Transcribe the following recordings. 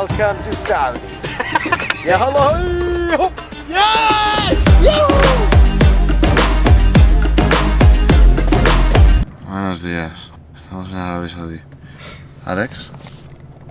Welcome to Saudi. yeah, hello. Buenos días, estamos en Arabia Saudí. Alex,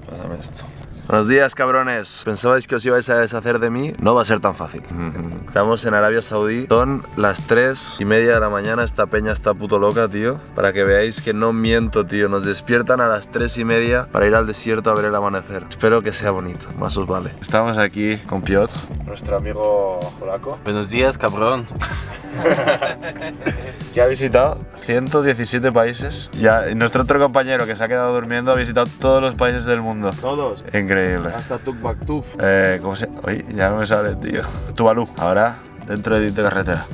pásame esto. Buenos días, cabrones. ¿Pensabais que os ibais a deshacer de mí? No va a ser tan fácil. Estamos en Arabia Saudí. Son las 3 y media de la mañana. Esta peña está puto loca, tío. Para que veáis que no miento, tío. Nos despiertan a las 3 y media para ir al desierto a ver el amanecer. Espero que sea bonito. Más os vale. Estamos aquí con Piotr, nuestro amigo polaco, Buenos días, cabrón. que ha visitado 117 países. Ya, y nuestro otro compañero que se ha quedado durmiendo ha visitado todos los países del mundo. Todos. Increíble. Hasta Tukbaktuf. Eh, ¿Cómo se...? Oye, ya no me sale, tío. Tuvalu. Ahora, dentro de, de carretera.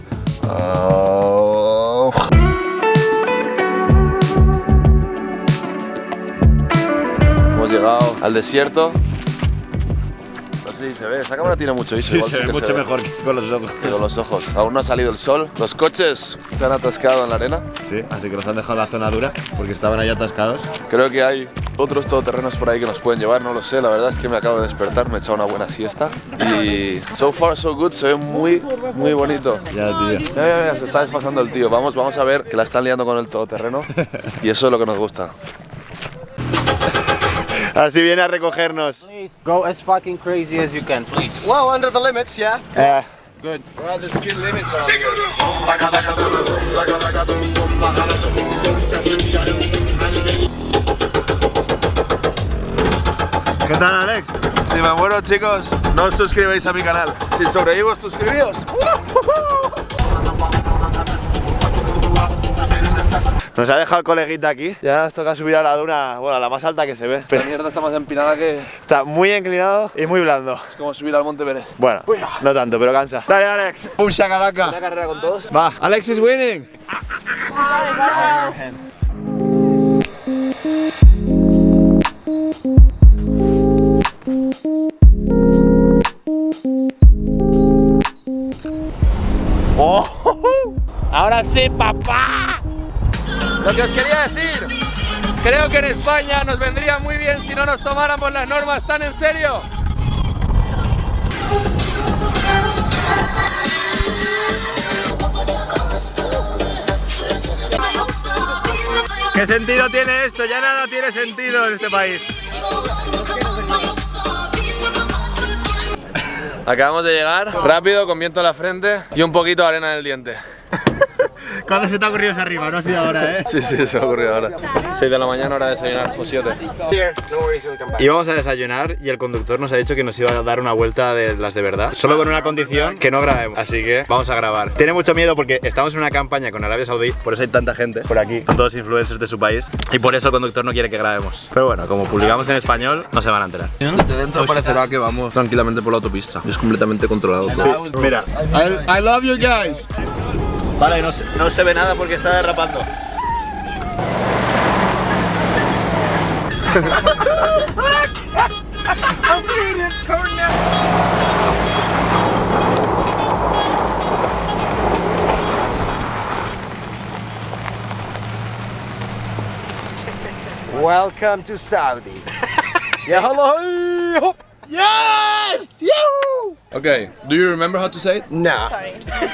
Oh. Hemos llegado al desierto. Si se ve. Esa cámara tiene mucho ISO. igual sí mejor que con los ojos. que con los ojos. Aún no ha salido el sol. Los coches se han atascado en la arena. Sí, así que nos han dejado en la zona dura porque estaban ahí atascados. Creo que hay otros todoterrenos por ahí que nos pueden llevar, no lo sé. La verdad es que me acabo de despertar, me he echado una buena siesta. Y so far so good, se ve muy, muy bonito. Ya, tío. Ya, ya, ya, se está desfasando el tío. Vamos, vamos a ver que la están liando con el todoterreno. Y eso es lo que nos gusta. Así viene a recogernos. Please go as fucking crazy as you can, please. Well, under the limits, yeah. Eh, Good. Well, there's few limits here. ¿Qué tal, Alex? Si me muero, chicos, no os suscribáis a mi canal. Si sobrevivo, suscribíos. Nos ha dejado el coleguita aquí. Ya nos toca subir a la duna, bueno, a la más alta que se ve. La Pero mierda está más empinada que está muy inclinado y muy blando. es como subir al Monte Everest. Bueno, no tanto, pero cansa. Dale, Alex. ¡Pum, shakalaka! ¿Una carrera con todos? Va, Alex is winning. Ahora sí, papá. Lo que os quería decir. Creo que en España nos vendría muy bien si no nos tomáramos las normas tan en serio. ¿Qué sentido tiene esto? Ya nada tiene sentido en este país. Acabamos de llegar, rápido, con viento en la frente y un poquito de arena en el diente. ¿Cuándo se te ha ocurrido ese arriba? No ha sido ahora, ¿eh? Sí, sí, se me ha ocurrido ahora. 6 de la mañana, hora de desayunar, o 7. Íbamos a desayunar y el conductor nos ha dicho que nos iba a dar una vuelta de las de verdad. Solo con una condición, que no grabemos. Así que vamos a grabar. Tiene mucho miedo porque estamos en una campaña con Arabia Saudí, por eso hay tanta gente por aquí, con todos influencers de su país. Y por eso el conductor no quiere que grabemos. Pero bueno, como publicamos en español, no se van a enterar. Desde dentro parecerá que vamos tranquilamente por la autopista. Es completamente controlado todo. Mira, I, I love you guys. Vale, no se, no se ve nada porque está derrapando. Welcome to Saudi. yeah, hello. Yes! You! Okay, do you remember how to say it? No.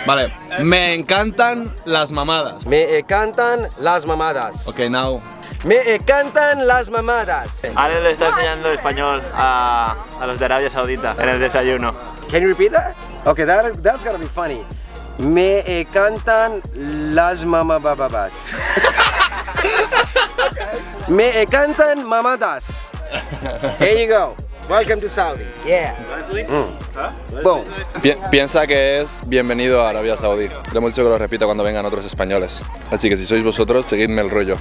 Vale. Me encantan las mamadas. Me encantan las mamadas. Okay, now. Me encantan las mamadas. Ale le está enseñando español a, a los de Arabia Saudita en el desayuno. Can you repeat that? Okay, that, that's gotta be funny. Me encantan las mamababas. Me encantan mamadas. There you go. Welcome to Saudi. Yeah. Mm. Boom. Pi- piensa que es bienvenido a Arabia Saudí. Le hemos dicho que lo repita cuando vengan otros españoles. Así que si sois vosotros, seguidme el rollo.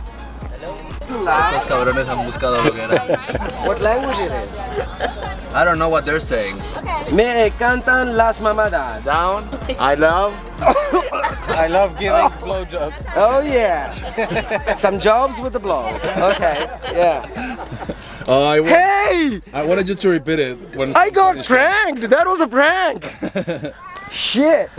Estos cabrones han buscado lo que era. What language it is? I don't know what they're saying. Me encantan las mamadas. Down. I love. I love giving blowjobs. Oh yeah. Some jobs with the blow. Okay. Yeah. Oh, I, Hey! I wanted you to repeat it. When I got pranked! That was a prank! Shit!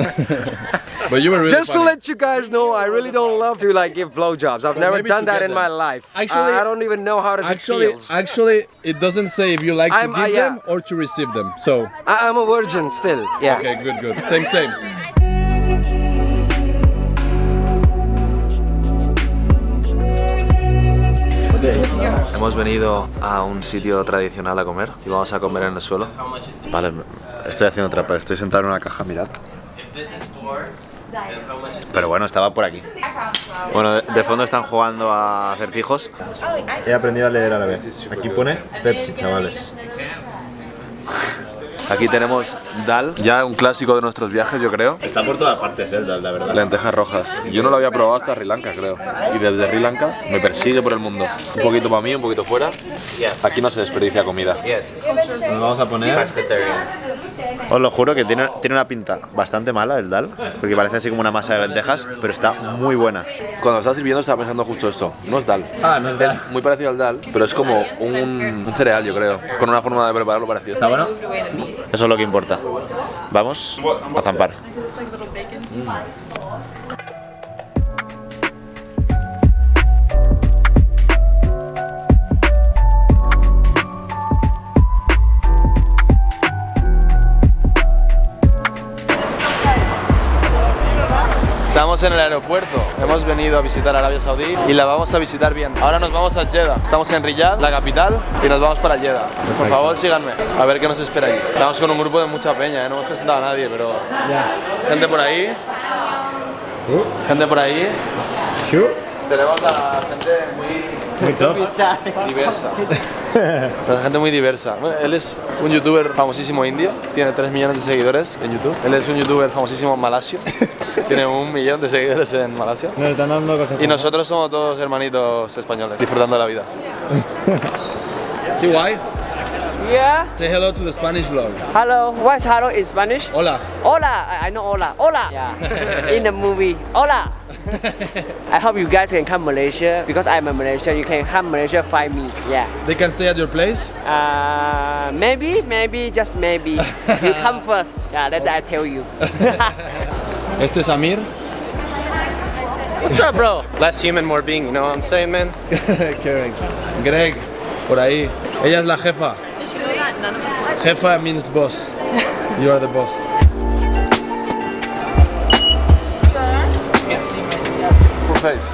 But you were really Just to let you guys know, I really don't love to like give blowjobs. I've never done to that in them. my life. Actually- I, I don't even know how does Actually, it feels. actually, it doesn't say if you like I'm- to give uh, yeah. them or to receive them. So, I, I'm a virgin still. Yeah. okay, good, good. Same, same. Hemos venido a un sitio tradicional a comer y vamos a comer en el suelo. Vale, estoy haciendo trampa, estoy sentado en una caja, mirad. Pero bueno, estaba por aquí. Bueno, de, de fondo están jugando a acertijos. He aprendido a leer árabe. Aquí pone Pepsi, chavales. Aquí tenemos dal, ya un clásico de nuestros viajes, yo creo. Está por todas partes, eh, la verdad. Lentejas rojas. Yo no lo había probado hasta Sri Lanka, creo. Y desde Sri Lanka me persigue por el mundo. Un poquito para mí, un poquito fuera. Aquí no se desperdicia comida. Nos vamos a poner. Os lo juro que tiene, tiene una pinta bastante mala el dal, porque parece así como una masa de lentejas, pero está muy buena. Cuando lo estaba sirviendo estaba pensando justo esto. No es dal. Ah, no es dal. Muy parecido al dal, pero es como un, un cereal, yo creo. Con una forma de prepararlo parecida. ¿Está bueno? Eso es lo que importa. Vamos a zampar. Estamos en el aeropuerto, hemos venido a visitar Arabia Saudí y la vamos a visitar bien. Ahora nos vamos a Jeddah, estamos en Riyadh, la capital, y nos vamos para Jeddah. Por favor, síganme, a ver qué nos espera ahí. Estamos con un grupo de mucha peña, ¿eh? no hemos presentado a nadie, pero... Gente por ahí. Gente por ahí. Tenemos a gente muy Muy top. diversa. Pero gente muy diversa. Bueno, él es un youtuber famosísimo indio, tiene 3 millones de seguidores en YouTube. Él es un youtuber famosísimo malasio, tiene un millón de seguidores en Malasia. Nos están dando cosas. Y nosotros somos todos hermanitos españoles, disfrutando de la vida. See why? Yeah. Say hello to the Spanish vlog. Hello. What's hello in Spanish? Hola. Hola. I I know hola. Hola. Yeah. in the movie. Hola. I hope you guys can come Malaysia because I'm a Malaysian. You can come Malaysia find me. Yeah. They can stay at your place. Uh, maybe, maybe, just maybe. you come first. Yeah, that I tell you. Este es Amir. What's up, bro? Less human, more being, you know what I'm saying, man? Karen. Greg, por ahí. Ella es la jefa. Jefa means boss. You are the boss.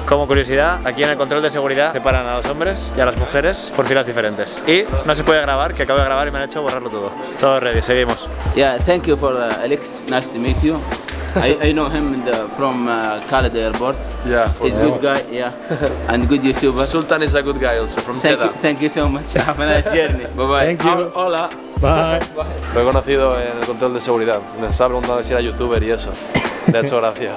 Como curiosidad, aquí en el control de seguridad separan a los hombres y a las mujeres por filas diferentes. Y no se puede grabar, que acabo de grabar y me han hecho borrarlo todo. Todo ready, seguimos. Yeah, thank you for uh, Alex. Nice to meet you. I, I know him in the, from uh, Khaled Airport. Yeah, He's a good guy, yeah, and good YouTuber. Sultan is a good guy also, from Thank you, Jeddah. thank you so much. Have a nice journey. Bye bye. Thank you. Hola. Bye. Lo he conocido en el control de seguridad. Me estaba preguntando si era youtuber y eso. Ha hecho gracia.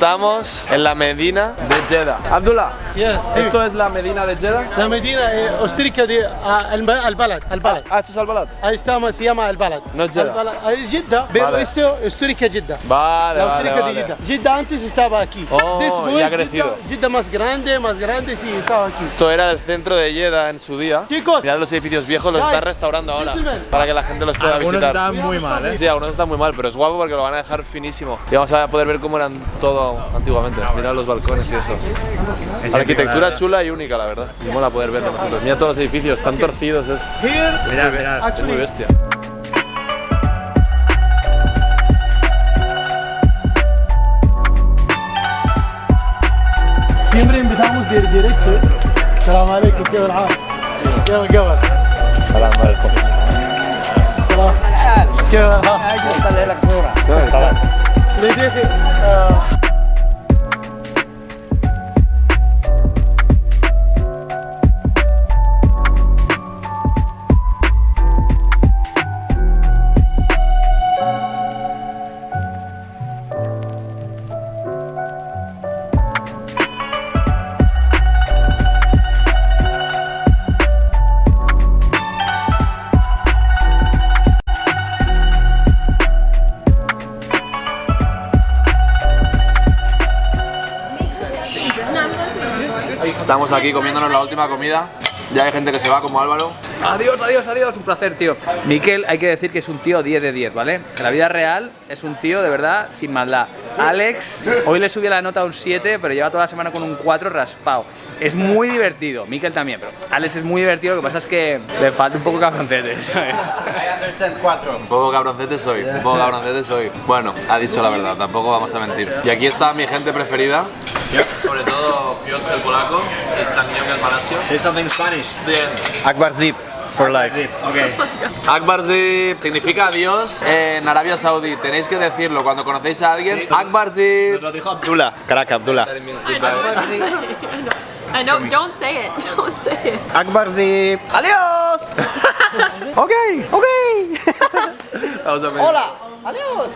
Estamos en la Medina de Jeddah. Abdullah, yeah. ¿esto es la Medina de Jeddah? La Medina eh, de Al-Balad. Al Al ah, ah, esto es Al-Balad. Ahí estamos, se llama Al-Balad. No Jeddah. Al Jeddah, pero esto ostrica Jeddah. Vale, La ostrica vale, de Jeddah. Vale. Jeddah antes estaba aquí. Oh, Después, ya ha crecido. Jeddah, Jeddah, más grande, más grande, sí, estaba aquí. Esto era el centro de Jeddah en su día. Chicos. Mirad los edificios viejos, los están restaurando ahora. Para que la gente los pueda algunos visitar. Algunos están muy mal, ¿eh? Sí, algunos están muy mal, pero es guapo porque lo van a dejar finísimo. Y vamos a poder ver cómo eran todo Antiguamente. Mira los balcones y eso. Arquitectura chula y única, la verdad. Y mola poder verlo. Mira todos los edificios, tan torcidos. Es, mira, mira. es muy bestia. Siempre empezamos de derecho. Salam alaikum, ¿qué tal? ¿Qué tal? Salam alaikum. Le. Estamos aquí comiéndonos la última comida. Ya hay gente que se va como Álvaro. Adiós, adiós, adiós, un placer, tío. Miquel, hay que decir que es un tío 10 de 10, ¿vale? En la vida real es un tío de verdad sin maldad. Alex, hoy le subí la nota a un 7, pero lleva toda la semana con un 4 raspado. Es muy divertido, Miquel también, pero Alex es muy divertido, lo que pasa es que le falta un poco cabroncete, eso es. Un poco cabroncete soy, un poco cabroncete soy. Bueno, ha dicho la verdad, tampoco vamos a mentir. Y aquí está mi gente preferida. Sobre todo Piotr el polaco y Changyong el malasio. Say something in Spanish. Bien. Akbar Zip, for life. Okay. Akbar Zip significa adiós en Arabia Saudí. Tenéis que decirlo cuando conocéis a alguien. Akbar Zip. Lo dijo Abdullah. Caraca, Abdullah. I know, don't say it. Don't say it. Akbar Zip. ¡Adiós! Ok, ok. Vamos a ver. Hola. Adiós.